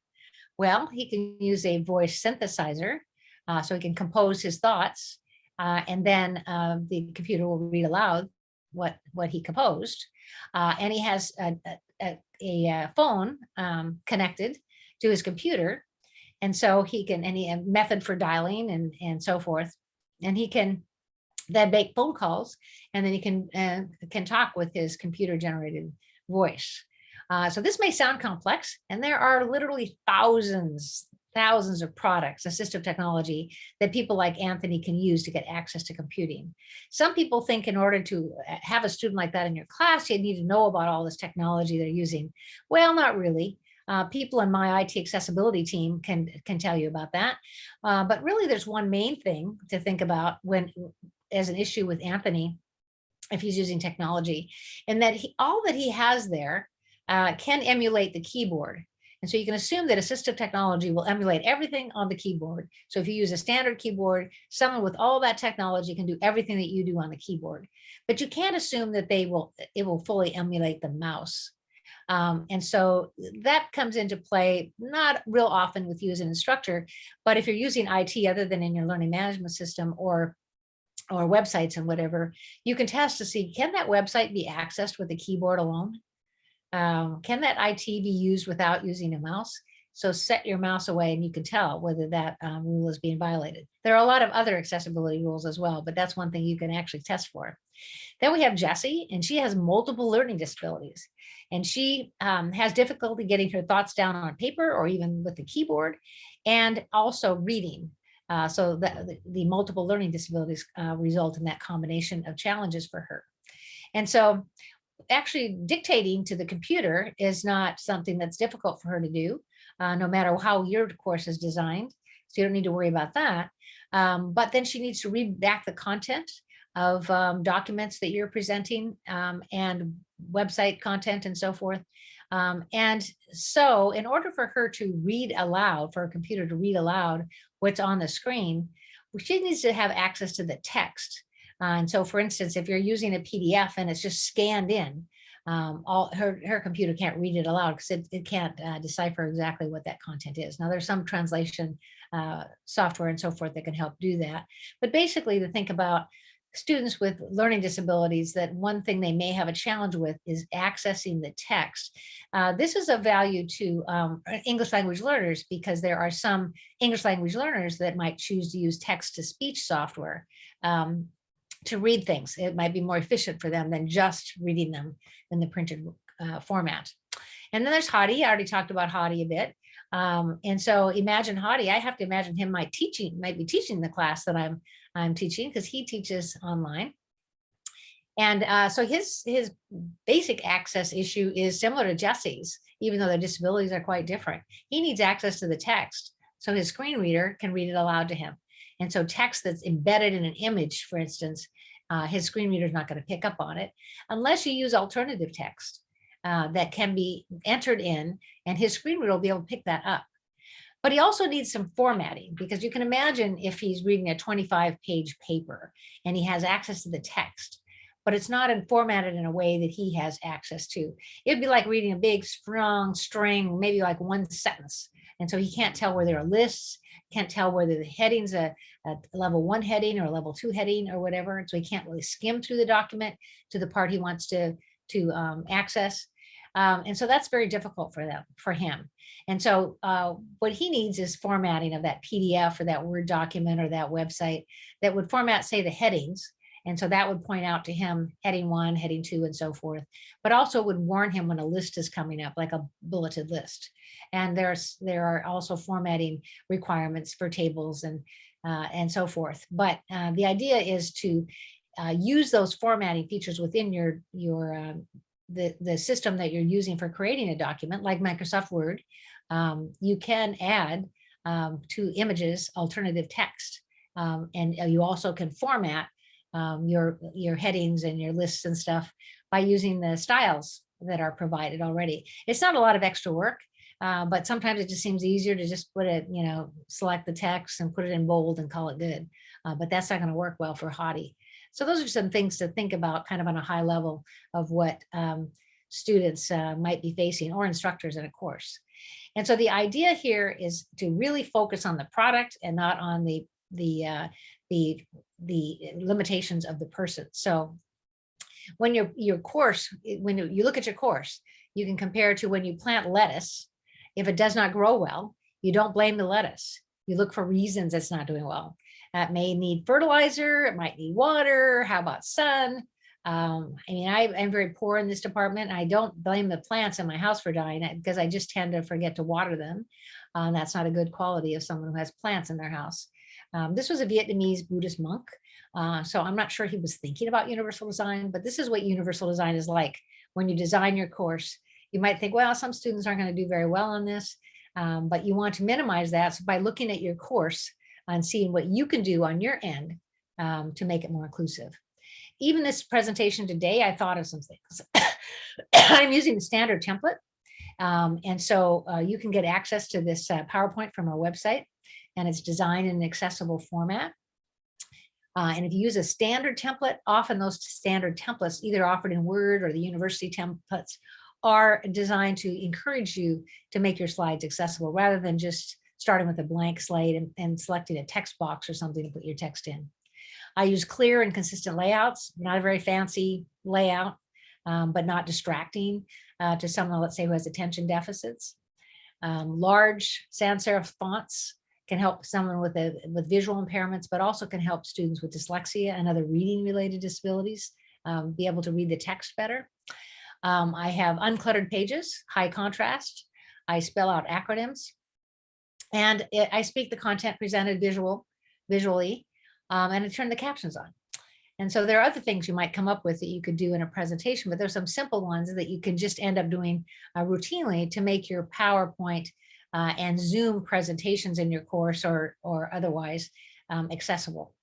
Well, he can use a voice synthesizer, uh, so he can compose his thoughts, uh, and then uh, the computer will read aloud what what he composed. Uh, and he has a, a, a, uh, phone um, connected to his computer, and so he can any method for dialing and and so forth, and he can then make phone calls, and then he can uh, can talk with his computer generated voice. Uh, so this may sound complex, and there are literally thousands, thousands of products, assistive technology that people like Anthony can use to get access to computing. Some people think in order to uh, have a student like that in your class, you need to know about all this technology they're using. Well, not really. Uh, people in my IT accessibility team can can tell you about that. Uh, but really, there's one main thing to think about when as an issue with Anthony, if he's using technology, and that he, all that he has there uh, can emulate the keyboard. And so you can assume that assistive technology will emulate everything on the keyboard. So if you use a standard keyboard, someone with all that technology can do everything that you do on the keyboard. But you can't assume that they will it will fully emulate the mouse. Um, and so that comes into play not real often with you as an instructor, but if you're using IT other than in your learning management system or or websites and whatever, you can test to see, can that website be accessed with a keyboard alone? Um, can that IT be used without using a mouse? So set your mouse away and you can tell whether that um, rule is being violated. There are a lot of other accessibility rules as well, but that's one thing you can actually test for. Then we have Jessie, and she has multiple learning disabilities. And she um, has difficulty getting her thoughts down on paper or even with the keyboard, and also reading. Uh, so the, the, multiple learning disabilities uh, result in that combination of challenges for her. And so actually dictating to the computer is not something that's difficult for her to do, uh, no matter how your course is designed. So you don't need to worry about that. Um, but then she needs to read back the content of um, documents that you're presenting um, and website content and so forth. Um, and so in order for her to read aloud, for a computer to read aloud what's on the screen, she needs to have access to the text. Uh, and so for instance, if you're using a PDF and it's just scanned in, um, all her, her computer can't read it aloud because it, it can't uh, decipher exactly what that content is. Now there's some translation uh, software and so forth that can help do that. But basically to think about students with learning disabilities that one thing they may have a challenge with is accessing the text. Uh, this is of value to um, English language learners because there are some English language learners that might choose to use text to speech software um, to read things. It might be more efficient for them than just reading them in the printed uh, format. And then there's Hadi. I already talked about Hadi a bit. Um, and so imagine Hadi, I have to imagine him might teaching, might be teaching the class that I'm I'm teaching because he teaches online. And uh, so his his basic access issue is similar to Jesse's, even though their disabilities are quite different. He needs access to the text so his screen reader can read it aloud to him. And so text that's embedded in an image, for instance, uh, his screen reader is not going to pick up on it unless you use alternative text uh, that can be entered in and his screen reader will be able to pick that up. But he also needs some formatting because you can imagine if he's reading a 25 page paper and he has access to the text, but it's not in formatted in a way that he has access to. It'd be like reading a big strong string, maybe like one sentence. And so he can't tell where there are lists, can't tell whether the heading's a, a level one heading or a level two heading or whatever. So he can't really skim through the document to the part he wants to, to um, access. Um, and so that's very difficult for them, for him. And so uh, what he needs is formatting of that PDF or that Word document or that website that would format, say, the headings. And so that would point out to him heading one, heading two, and so forth, but also would warn him when a list is coming up, like a bulleted list. And there's there are also formatting requirements for tables and uh, and so forth. But uh, the idea is to uh, use those formatting features within your your um, the, the system that you're using for creating a document like Microsoft Word, um, you can add um, to images, alternative text. Um, and uh, you also can format um, your, your headings and your lists and stuff by using the styles that are provided already. It's not a lot of extra work, uh, but sometimes it just seems easier to just put it, you know, select the text and put it in bold and call it good. Uh, but that's not going to work well for Hadi. So those are some things to think about kind of on a high level of what um, students uh, might be facing or instructors in a course. And so the idea here is to really focus on the product and not on the the uh, the the limitations of the person. So when your your course, when you look at your course, you can compare to when you plant lettuce. If it does not grow well, you don't blame the lettuce. You look for reasons it's not doing well. It may need fertilizer, it might need water, how about sun? Um, I mean, I am very poor in this department. I don't blame the plants in my house for dying because I just tend to forget to water them. Um, that's not a good quality of someone who has plants in their house. Um, this was a Vietnamese Buddhist monk. Uh, so I'm not sure he was thinking about universal design, but this is what universal design is like. When you design your course, you might think, well, some students aren't going to do very well on this, um, but you want to minimize that. So by looking at your course, and seeing what you can do on your end um, to make it more inclusive. Even this presentation today, I thought of some things. I'm using the standard template. Um, and so uh, you can get access to this uh, PowerPoint from our website and it's designed in an accessible format. Uh, and if you use a standard template, often those standard templates, either offered in Word or the university templates, are designed to encourage you to make your slides accessible rather than just starting with a blank slate and, and selecting a text box or something to put your text in. I use clear and consistent layouts, not a very fancy layout, um, but not distracting uh, to someone, let's say, who has attention deficits. Um, large sans serif fonts can help someone with a, with visual impairments, but also can help students with dyslexia and other reading related disabilities um, be able to read the text better. Um, I have uncluttered pages, high contrast. I spell out acronyms and it, I speak the content presented visual, visually, um, and I turn the captions on. And so there are other things you might come up with that you could do in a presentation, but there's some simple ones that you can just end up doing uh, routinely to make your PowerPoint uh, and Zoom presentations in your course or, or otherwise um, accessible.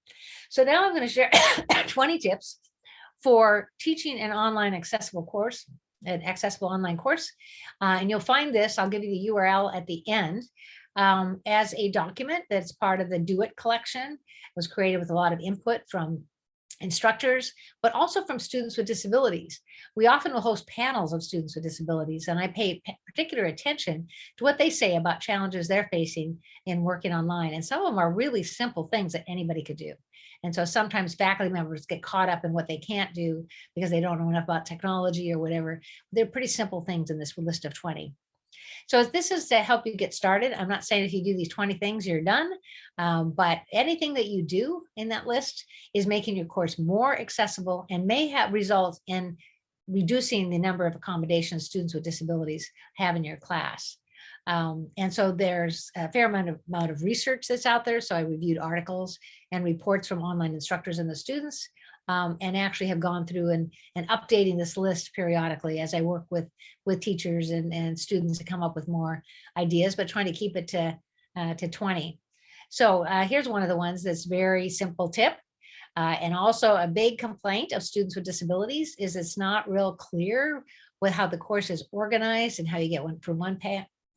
So now I'm going to share 20 tips for teaching an online accessible course, an accessible online course. Uh, and you'll find this, I'll give you the URL at the end, um, as a document that's part of the DO-IT collection. It was created with a lot of input from instructors, but also from students with disabilities. We often will host panels of students with disabilities, and I pay particular attention to what they say about challenges they're facing in working online. And some of them are really simple things that anybody could do. And so sometimes faculty members get caught up in what they can't do because they don't know enough about technology or whatever. They're pretty simple things in this list of 20. So this is to help you get started. I'm not saying if you do these 20 things, you're done, um, but anything that you do in that list is making your course more accessible and may have results in reducing the number of accommodations students with disabilities have in your class. Um, and so there's a fair amount of, amount of research that's out there. So I reviewed articles and reports from online instructors and the students um, and actually have gone through and, and updating this list periodically as I work with, with teachers and, and students to come up with more ideas, but trying to keep it to, uh, to 20. So uh, here's one of the ones that's very simple tip. Uh, and also a big complaint of students with disabilities is it's not real clear with how the course is organized and how you get one from one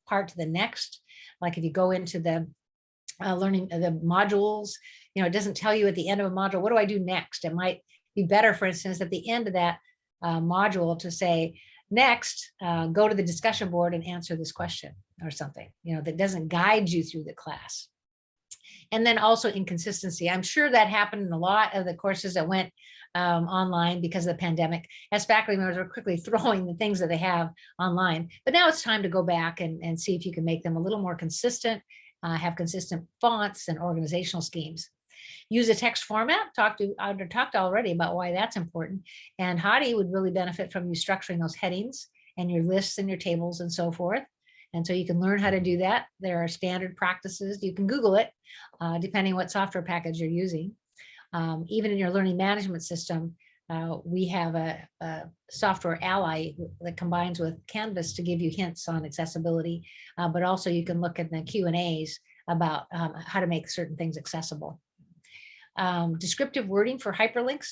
part to the next. Like if you go into the uh, learning uh, the modules, you know, it doesn't tell you at the end of a module, what do I do next? It might be better, for instance, at the end of that uh, module to say, next, uh, go to the discussion board and answer this question or something, you know, that doesn't guide you through the class. And then also inconsistency. I'm sure that happened in a lot of the courses that went um, online because of the pandemic, as faculty members are quickly throwing the things that they have online. But now it's time to go back and, and see if you can make them a little more consistent, uh, have consistent fonts and organizational schemes. Use a text format, talked to, I talked already about why that's important. And Hadi would really benefit from you structuring those headings and your lists and your tables and so forth. And so you can learn how to do that. There are standard practices. You can Google it, uh, depending what software package you're using. Um, even in your learning management system, uh, we have a, a, software Ally that combines with Canvas to give you hints on accessibility, uh, but also you can look at the Q and A's about um, how to make certain things accessible. Um, descriptive wording for hyperlinks.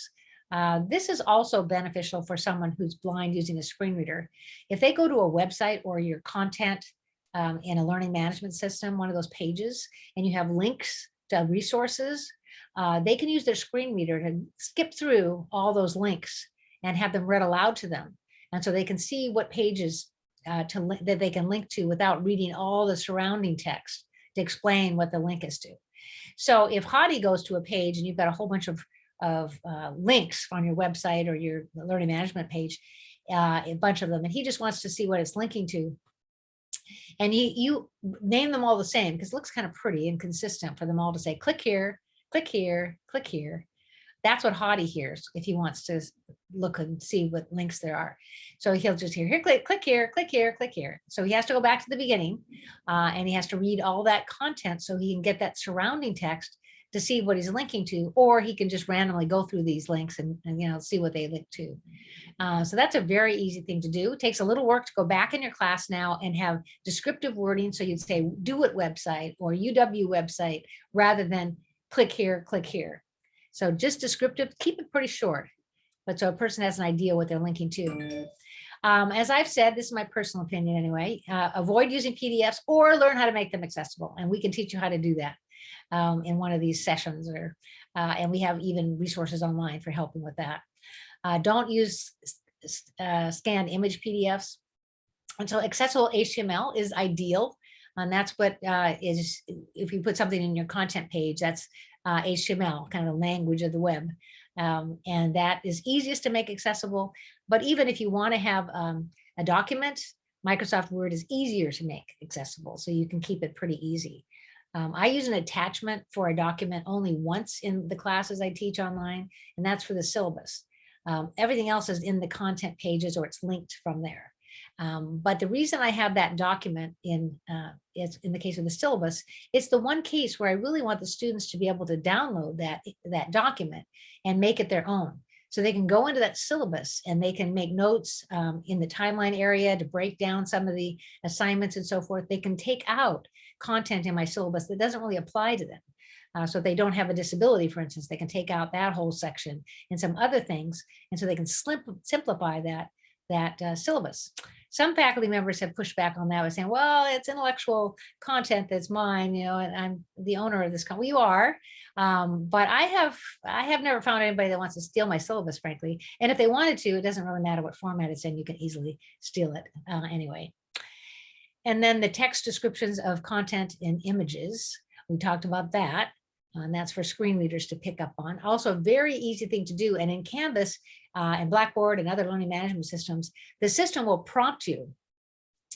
Uh, this is also beneficial for someone who's blind using a screen reader. If they go to a website or your content um, in a learning management system, one of those pages, and you have links to resources, uh, they can use their screen reader to skip through all those links and have them read aloud to them. And so they can see what pages uh, to that they can link to without reading all the surrounding text to explain what the link is to. So if Hadi goes to a page and you've got a whole bunch of, of uh, links on your website or your learning management page, uh, a bunch of them, and he just wants to see what it's linking to, and he, you name them all the same because it looks kind of pretty and consistent for them all to say, click here, click here, click here. That's what Hadi hears if he wants to look and see what links there are. So he'll just hear, here, click, click here, click here, click here. So he has to go back to the beginning uh, and he has to read all that content so he can get that surrounding text to see what he's linking to, or he can just randomly go through these links and, and you know, see what they link to. Uh, so that's a very easy thing to do. It takes a little work to go back in your class now and have descriptive wording. So you'd say DO-IT website or UW website rather than click here, click here. So just descriptive, keep it pretty short, but so a person has an idea what they're linking to. Um, as I've said, this is my personal opinion anyway, uh, avoid using PDFs or learn how to make them accessible. And we can teach you how to do that um, in one of these sessions or, uh, and we have even resources online for helping with that. Uh, don't use uh, scanned image PDFs. And so accessible HTML is ideal. And that's what uh, is, if you put something in your content page, that's HTML, uh, kind of the language of the web. Um, and that is easiest to make accessible. But even if you want to have um, a document, Microsoft Word is easier to make accessible. So you can keep it pretty easy. Um, I use an attachment for a document only once in the classes I teach online, and that's for the syllabus. Um, everything else is in the content pages or it's linked from there. Um, but the reason I have that document in uh, is in the case of the syllabus, it's the one case where I really want the students to be able to download that, that document and make it their own. So they can go into that syllabus and they can make notes um, in the timeline area to break down some of the assignments and so forth. They can take out content in my syllabus that doesn't really apply to them. Uh, so they don't have a disability, for instance, they can take out that whole section and some other things. And so they can simplify that, that uh, syllabus. Some faculty members have pushed back on that by saying, well, it's intellectual content that's mine, you know, and I'm the owner of this company. You are, um, but I have I have never found anybody that wants to steal my syllabus, frankly. And if they wanted to, it doesn't really matter what format it's in, you can easily steal it uh, anyway. And then the text descriptions of content in images. We talked about that. And that's for screen readers to pick up on. Also a very easy thing to do. And in Canvas uh, and Blackboard and other learning management systems, the system will prompt you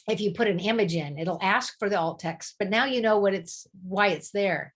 if you put an image in, it'll ask for the alt text, but now you know what it's why it's there.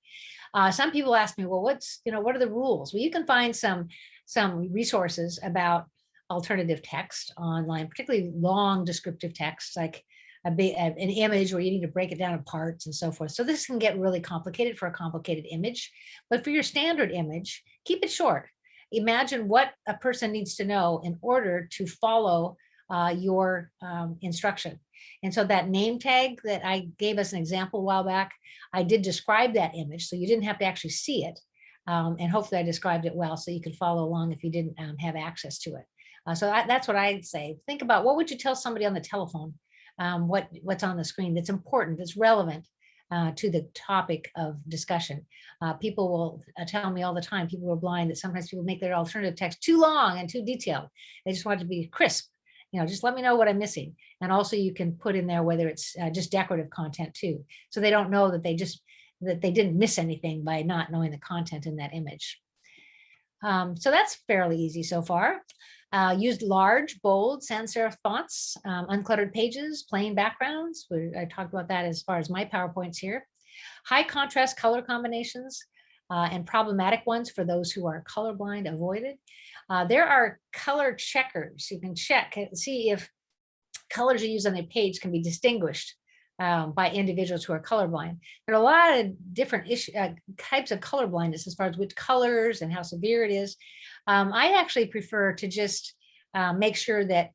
Uh, some people ask me, well, what's, you know, what are the rules? Well, you can find some, some resources about alternative text online, particularly long descriptive text like a big, an image where you need to break it down in parts and so forth. So this can get really complicated for a complicated image, but for your standard image, keep it short. Imagine what a person needs to know in order to follow uh, your um, instruction. And so that name tag that I gave us an example a while back, I did describe that image, so you didn't have to actually see it. Um, and hopefully I described it well so you could follow along if you didn't um, have access to it. Uh, so I, that's what I'd say. Think about what would you tell somebody on the telephone um, what, what's on the screen that's important, that's relevant uh, to the topic of discussion. Uh, people will uh, tell me all the time, people are blind, that sometimes people make their alternative text too long and too detailed. They just want it to be crisp. You know, just let me know what I'm missing. And also you can put in there whether it's uh, just decorative content too. So they don't know that they just, that they didn't miss anything by not knowing the content in that image. Um, so that's fairly easy so far. Uh, used large, bold, sans serif fonts, um, uncluttered pages, plain backgrounds. We, I talked about that as far as my PowerPoints here. High contrast color combinations uh, and problematic ones for those who are colorblind avoided. Uh, there are color checkers. You can check and see if colors you use on a page can be distinguished um, by individuals who are colorblind. There are a lot of different issue, uh, types of color blindness as far as which colors and how severe it is. Um, I actually prefer to just uh, make sure that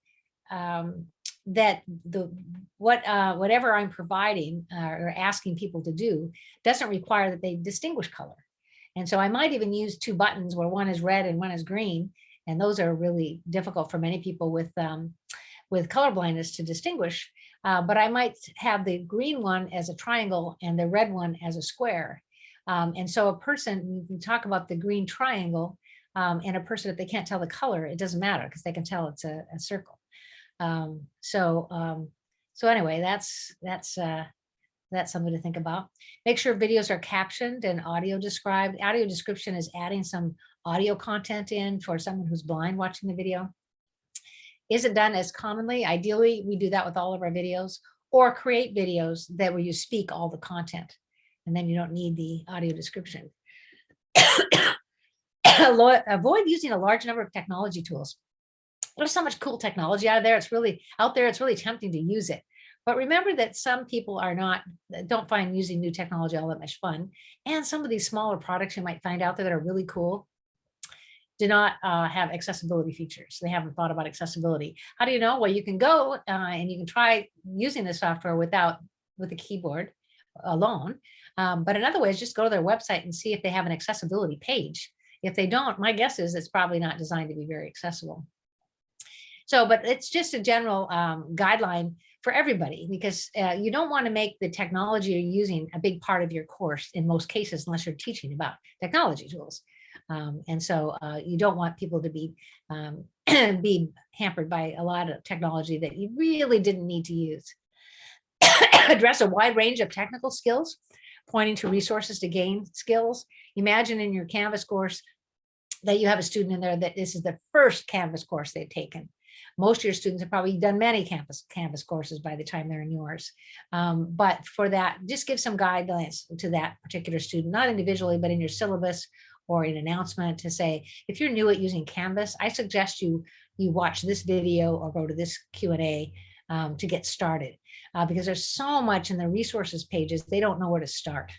um, that the what uh, whatever I'm providing uh, or asking people to do doesn't require that they distinguish color. And so I might even use two buttons where one is red and one is green. And those are really difficult for many people with um, with color blindness to distinguish. Uh, but I might have the green one as a triangle and the red one as a square. Um, and so a person, can talk about the green triangle um, and a person, if they can't tell the color, it doesn't matter because they can tell it's a, a circle. Um, so, um, so anyway, that's, that's, uh, that's something to think about. Make sure videos are captioned and audio described. Audio description is adding some audio content in for someone who's blind watching the video. Isn't done as commonly? Ideally, we do that with all of our videos or create videos that where you speak all the content and then you don't need the audio description. Avoid using a large number of technology tools. There's so much cool technology out there. It's really out there. It's really tempting to use it. But remember that some people are not, don't find using new technology all that much fun. And some of these smaller products you might find out there that are really cool do not uh, have accessibility features. They haven't thought about accessibility. How do you know? Well, you can go uh, and you can try using the software without with a keyboard alone. Um, but another way is just go to their website and see if they have an accessibility page. If they don't, my guess is it's probably not designed to be very accessible. So, but it's just a general um, guideline for everybody because uh, you don't want to make the technology you're using a big part of your course in most cases, unless you're teaching about technology tools. Um, and so uh, you don't want people to be um, be hampered by a lot of technology that you really didn't need to use. Address a wide range of technical skills, pointing to resources to gain skills. Imagine in your Canvas course that you have a student in there that this is the first Canvas course they've taken. Most of your students have probably done many Canvas, Canvas courses by the time they're in yours. Um, but for that, just give some guidelines to that particular student, not individually, but in your syllabus or an announcement to say, if you're new at using Canvas, I suggest you you watch this video or go to this Q&A um, to get started uh, because there's so much in the resources pages, they don't know where to start.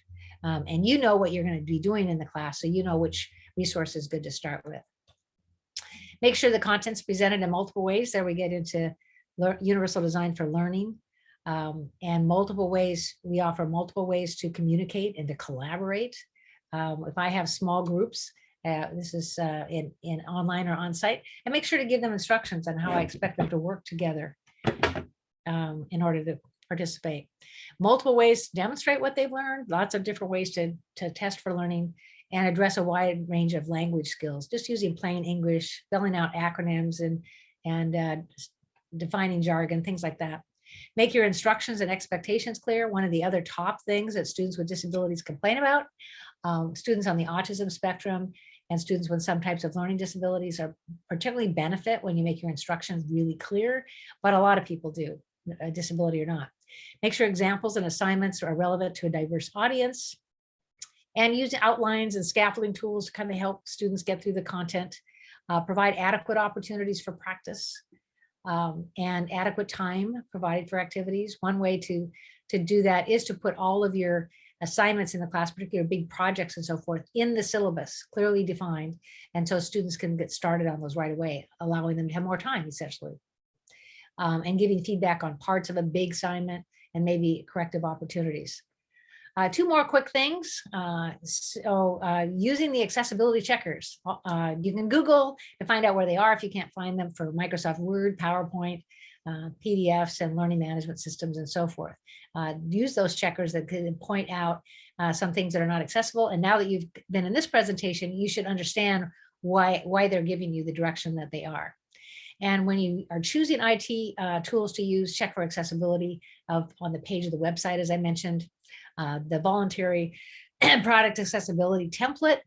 Um, and you know what you're going to be doing in the class, so you know which resource is good to start with. Make sure the content's presented in multiple ways. There we get into universal design for learning um, and multiple ways. We offer multiple ways to communicate and to collaborate. Um, if I have small groups, uh, this is uh, in, in online or on site, and make sure to give them instructions on how I expect them to work together um, in order to participate. Multiple ways to demonstrate what they've learned, lots of different ways to, to test for learning and address a wide range of language skills, just using plain English, filling out acronyms and, and uh, defining jargon, things like that. Make your instructions and expectations clear. One of the other top things that students with disabilities complain about um, students on the autism spectrum and students with some types of learning disabilities are particularly benefit when you make your instructions really clear, but a lot of people do, disability or not. Make sure examples and assignments are relevant to a diverse audience and use outlines and scaffolding tools to kind of help students get through the content. Uh, provide adequate opportunities for practice um, and adequate time provided for activities. One way to, to do that is to put all of your assignments in the class, particularly big projects and so forth in the syllabus, clearly defined. And so students can get started on those right away, allowing them to have more time essentially. Um, and giving feedback on parts of a big assignment and maybe corrective opportunities. Uh, two more quick things. Uh, so uh, using the accessibility checkers, uh, you can Google to find out where they are if you can't find them for Microsoft Word, PowerPoint, uh, PDFs and learning management systems and so forth. Uh, use those checkers that can point out uh, some things that are not accessible. And now that you've been in this presentation, you should understand why, why they're giving you the direction that they are. And when you are choosing IT uh, tools to use, check for accessibility of on the page of the website, as I mentioned, uh, the voluntary product accessibility template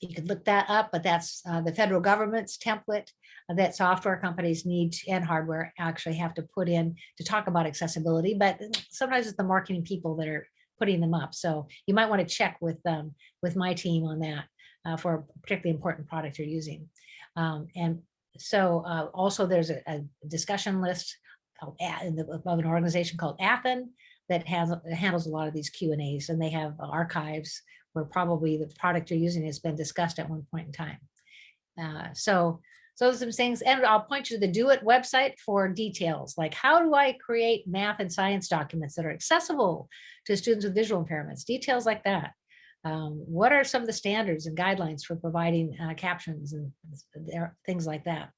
you could look that up, but that's uh, the federal government's template that software companies need and hardware actually have to put in to talk about accessibility. But sometimes it's the marketing people that are putting them up. So you might want to check with um, with my team on that uh, for a particularly important product you're using. Um, and so uh, also there's a, a, discussion list called of an organization called ATHEN that has handles a lot of these Q and A's and they have archives where probably the product you're using has been discussed at one point in time. Uh, so So some things, and I'll point you to the DO-IT website for details, like how do I create math and science documents that are accessible to students with visual impairments, details like that. Um, what are some of the standards and guidelines for providing uh, captions and things like that.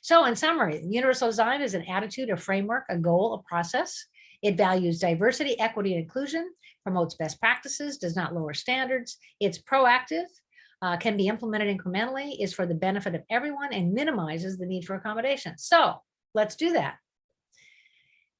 So in summary, universal design is an attitude, a framework, a goal, a process. It values diversity, equity, and inclusion, promotes best practices, does not lower standards. It's proactive, uh, can be implemented incrementally, is for the benefit of everyone, and minimizes the need for accommodation. So let's do that.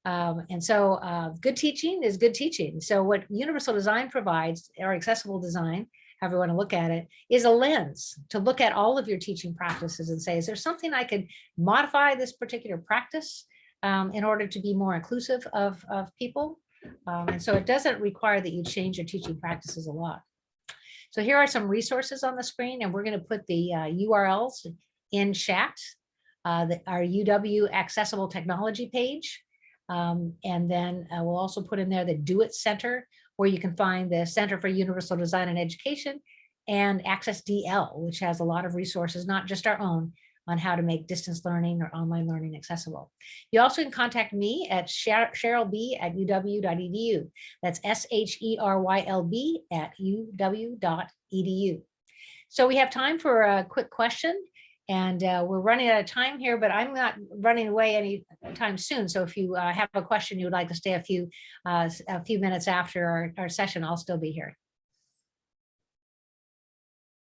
Um, and so uh, good teaching is good teaching. So what universal design provides, or accessible design, however you want to look at it, is a lens to look at all of your teaching practices and say, is there something I could modify this particular practice um, in order to be more inclusive of, of people? Um, and so it doesn't require that you change your teaching practices a lot. So here are some resources on the screen, and we're going to put the uh, URLs in chat, uh, the, our UW Accessible Technology page. Um, and then uh, we'll also put in there the DO-IT Center, where you can find the Center for Universal Design and Education and Access DL, which has a lot of resources, not just our own, on how to make distance learning or online learning accessible. You also can contact me at Sheryl B at uw.edu. That's S-H-E-R-Y-L-B at uw.edu. So we have time for a quick question and uh, we're running out of time here, but I'm not running away any time soon. So if you uh, have a question you would like to stay a few uh, a few minutes after our, our session, I'll still be here.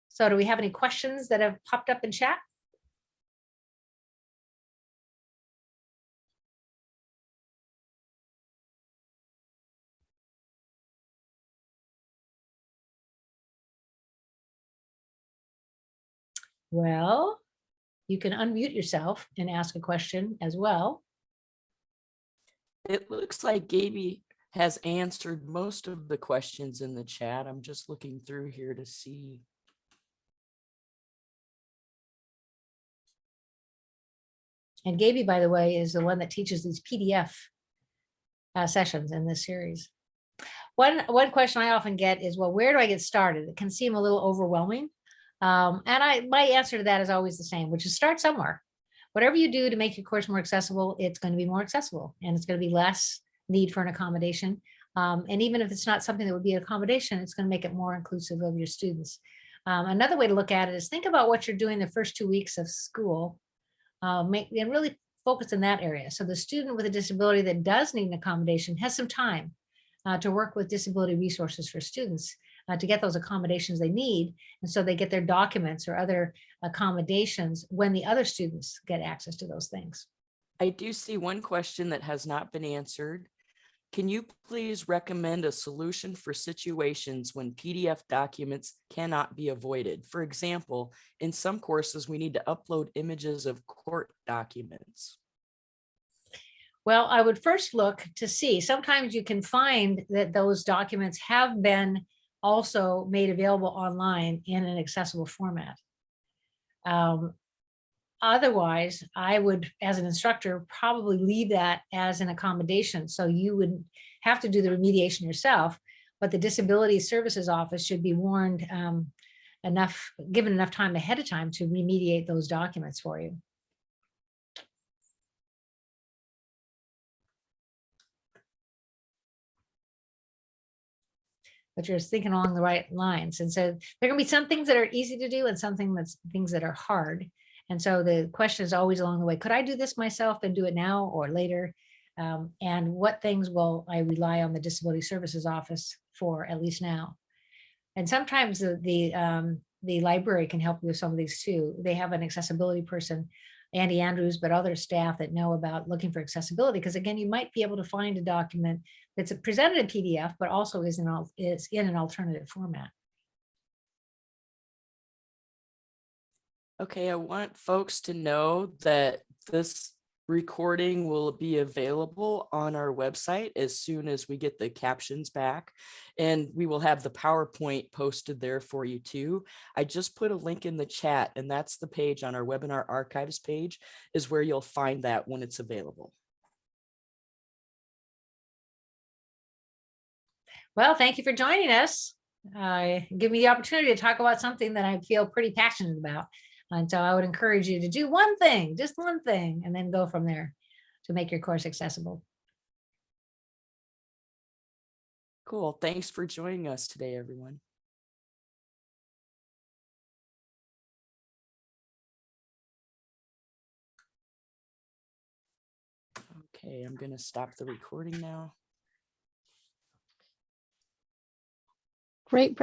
So do we have any questions that have popped up in chat? Well, you can unmute yourself and ask a question as well. It looks like Gaby has answered most of the questions in the chat. I'm just looking through here to see. And Gaby, by the way, is the one that teaches these PDF uh, sessions in this series. One, one question I often get is, well, where do I get started? It can seem a little overwhelming. Um, and I, my answer to that is always the same, which is start somewhere. Whatever you do to make your course more accessible, it's going to be more accessible and it's going to be less need for an accommodation. Um, and even if it's not something that would be an accommodation, it's going to make it more inclusive of your students. Um, another way to look at it is think about what you're doing the first two weeks of school uh, make, and really focus in that area. So the student with a disability that does need an accommodation has some time uh, to work with disability resources for students uh, to get those accommodations they need. And so they get their documents or other accommodations when the other students get access to those things. I do see one question that has not been answered. Can you please recommend a solution for situations when PDF documents cannot be avoided? For example, in some courses, we need to upload images of court documents. Well, I would first look to see, sometimes you can find that those documents have been also made available online in an accessible format. Um, otherwise, I would, as an instructor, probably leave that as an accommodation. So you would have to do the remediation yourself, but the Disability Services Office should be warned um, enough, given enough time ahead of time to remediate those documents for you. But you're thinking along the right lines. And so there are gonna be some things that are easy to do and something that's things that are hard. And so the question is always along the way, could I do this myself and do it now or later? Um, and what things will I rely on the Disability Services Office for, at least now? And sometimes the, the, um, the library can help you with some of these too. They have an accessibility person Andy Andrews, but other staff that know about looking for accessibility. Because again, you might be able to find a document that's presented in PDF, but also is in, is in an alternative format. Okay, I want folks to know that this recording will be available on our website as soon as we get the captions back and we will have the PowerPoint posted there for you too. I just put a link in the chat and that's the page on our webinar archives page is where you'll find that when it's available. Well, thank you for joining us. Uh, give me the opportunity to talk about something that I feel pretty passionate about. And so I would encourage you to do one thing, just one thing, and then go from there to make your course accessible. Cool. Thanks for joining us today, everyone. Okay, I'm gonna stop the recording now. Great